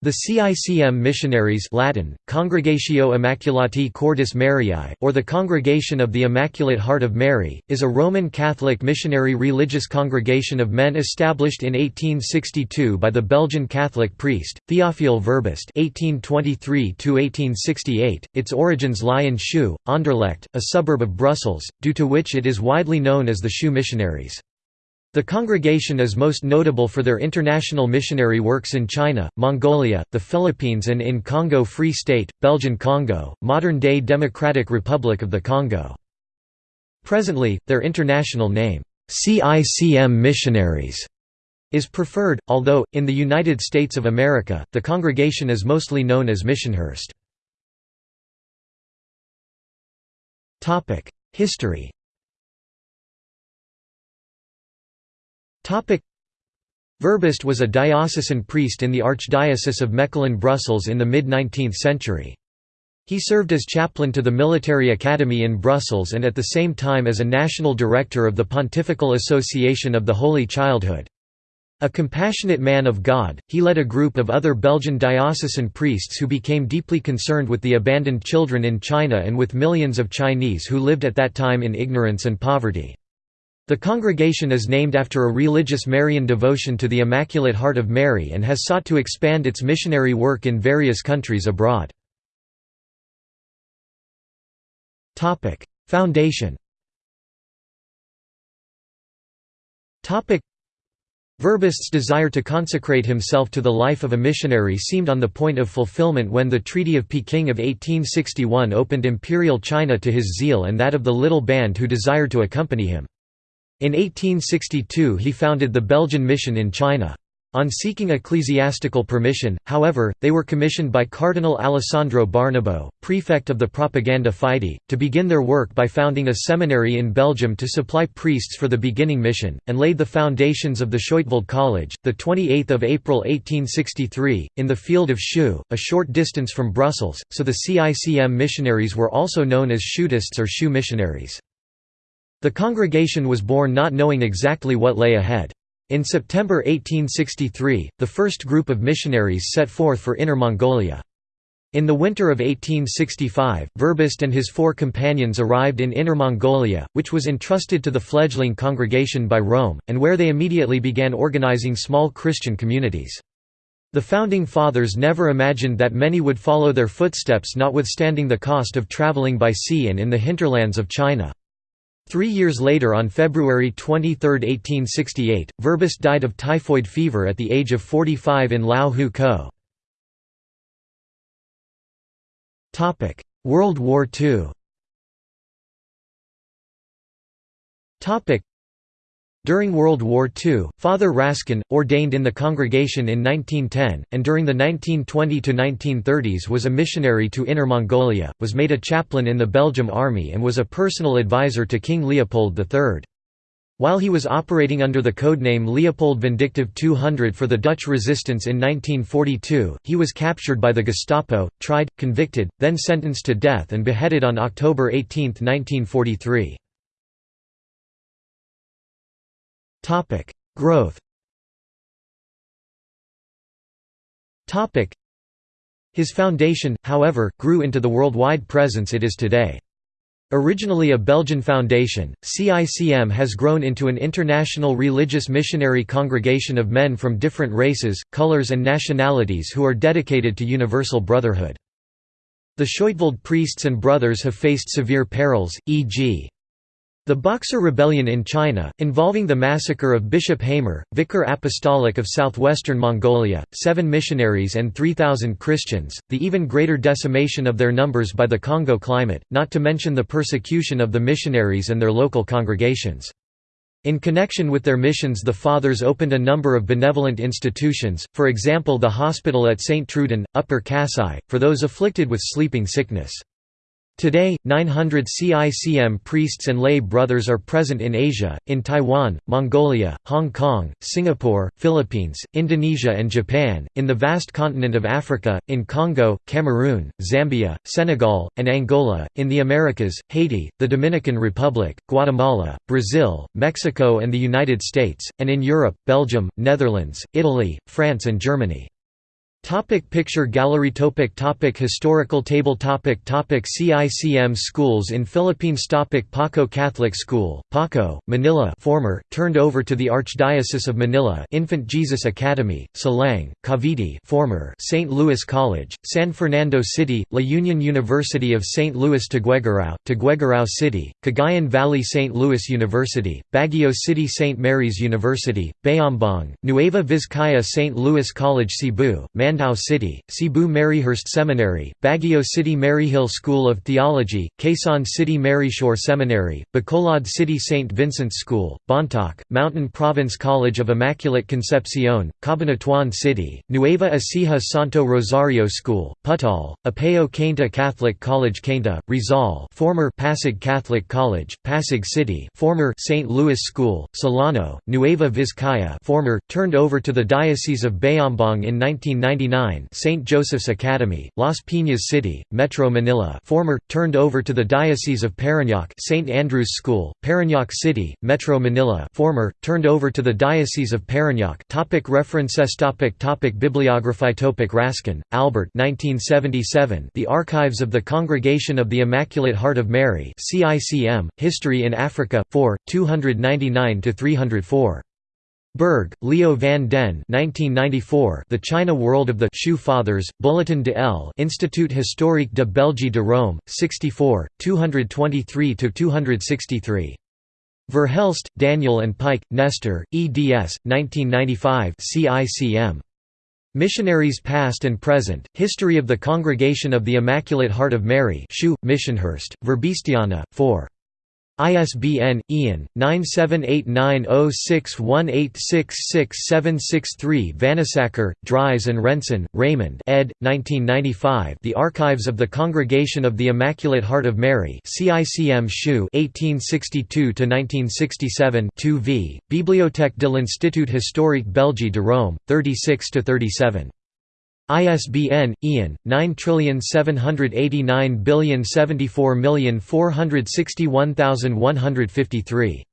The CICM missionaries Latin, Congregatio Immaculati Cordis Mariae, or the Congregation of the Immaculate Heart of Mary, is a Roman Catholic missionary religious congregation of men established in 1862 by the Belgian Catholic priest, Théophile Verbist (1823–1868). Its origins lie in Scheut, Anderlecht, a suburb of Brussels, due to which it is widely known as the Scheut missionaries. The congregation is most notable for their international missionary works in China, Mongolia, the Philippines and in Congo Free State, Belgian Congo, modern-day Democratic Republic of the Congo. Presently, their international name, CICM Missionaries, is preferred, although, in the United States of America, the congregation is mostly known as Missionhurst. History Verbist was a diocesan priest in the Archdiocese of Mechelen-Brussels in the mid-19th century. He served as chaplain to the Military Academy in Brussels and at the same time as a national director of the Pontifical Association of the Holy Childhood. A compassionate man of God, he led a group of other Belgian diocesan priests who became deeply concerned with the abandoned children in China and with millions of Chinese who lived at that time in ignorance and poverty. The congregation is named after a religious Marian devotion to the Immaculate Heart of Mary and has sought to expand its missionary work in various countries abroad. Foundation Verbist's desire to consecrate himself to the life of a missionary seemed on the point of fulfillment when the Treaty of Peking of 1861 opened imperial China to his zeal and that of the little band who desired to accompany him. In 1862 he founded the Belgian mission in China. On seeking ecclesiastical permission, however, they were commissioned by Cardinal Alessandro Barnabo, prefect of the Propaganda Fide, to begin their work by founding a seminary in Belgium to supply priests for the beginning mission, and laid the foundations of the Scheutveld College, 28 April 1863, in the field of Scheut, a short distance from Brussels, so the CICM missionaries were also known as Scheutists or Scheut missionaries. The congregation was born not knowing exactly what lay ahead. In September 1863, the first group of missionaries set forth for Inner Mongolia. In the winter of 1865, Verbist and his four companions arrived in Inner Mongolia, which was entrusted to the fledgling congregation by Rome, and where they immediately began organizing small Christian communities. The Founding Fathers never imagined that many would follow their footsteps notwithstanding the cost of traveling by sea and in the hinterlands of China. Three years later on February 23, 1868, Verbist died of typhoid fever at the age of 45 in Lao Hu Ko. World War II during World War II, Father Raskin, ordained in the congregation in 1910, and during the 1920–1930s was a missionary to Inner Mongolia, was made a chaplain in the Belgium Army and was a personal advisor to King Leopold III. While he was operating under the codename Leopold Vindictive 200 for the Dutch resistance in 1942, he was captured by the Gestapo, tried, convicted, then sentenced to death and beheaded on October 18, 1943. Topic: Growth. Topic: His foundation, however, grew into the worldwide presence it is today. Originally a Belgian foundation, CICM has grown into an international religious missionary congregation of men from different races, colors and nationalities who are dedicated to universal brotherhood. The Scheutveld priests and brothers have faced severe perils, e.g. The Boxer Rebellion in China, involving the massacre of Bishop Hamer, Vicar Apostolic of southwestern Mongolia, seven missionaries and 3,000 Christians, the even greater decimation of their numbers by the Congo climate, not to mention the persecution of the missionaries and their local congregations. In connection with their missions the Fathers opened a number of benevolent institutions, for example the hospital at St. Truden, Upper Kasai, for those afflicted with sleeping sickness. Today, 900 CICM priests and lay brothers are present in Asia, in Taiwan, Mongolia, Hong Kong, Singapore, Philippines, Indonesia and Japan, in the vast continent of Africa, in Congo, Cameroon, Zambia, Senegal, and Angola, in the Americas, Haiti, the Dominican Republic, Guatemala, Brazil, Mexico and the United States, and in Europe, Belgium, Netherlands, Italy, France and Germany. Topic picture gallery topic topic Historical table topic topic CICM schools in Philippines topic Paco Catholic School, Paco, Manila former, turned over to the Archdiocese of Manila Infant Jesus Academy, Silang Cavite former, St. Louis College, San Fernando City, La Union University of St. Louis Tuguegarao, Tuguegarao City, Cagayan Valley St. Louis University, Baguio City St. Mary's University, Bayombong, Nueva Vizcaya St. Louis College Cebu, Mandaue City, Cebu Maryhurst Seminary, Baguio City Maryhill School of Theology, Quezon City Maryshore Seminary, Bacolod City St. Vincent's School, Bontoc, Mountain Province College of Immaculate Concepcion, Cabanatuan City, Nueva Ecija Santo Rosario School, Putal, Apeo Cainta Catholic College Cainta, Rizal former Pasig Catholic College, Pasig City former St. Louis School, Solano, Nueva Vizcaya former, turned over to the Diocese of Bayombong in 1999 St. Joseph's Academy, Las Piñas City, Metro Manila former, turned over to the Diocese of Parañaque St. Andrew's School, Parañaque City, Metro Manila former, turned over to the Diocese of Parañaque topic References topic topic Bibliography topic Raskin, Albert 1977 The Archives of the Congregation of the Immaculate Heart of Mary CICM, History in Africa, 4, 299–304. Berg, Leo van den 1994 The China World of the Scheut Fathers, Bulletin de l'Institut historique de Belgique de Rome, 64, 223–263. Verhelst, Daniel and Pycke, Nestor, eds. 1995 CICM. Missionaries Past and Present, History of the Congregation of the Immaculate Heart of Mary Scheut, Missionhurst, Verbistiana, 4. ISBN IAN 9789061866763 Vanysacker, Dries and Renson, Raymond ed. 1995 The Archives of the Congregation of the Immaculate Heart of Mary CICM Scheut 1862–1967 2 v. Bibliothèque de l'Institut historique Belgique de Rome, 36–37. ISBN IAN 9789074461153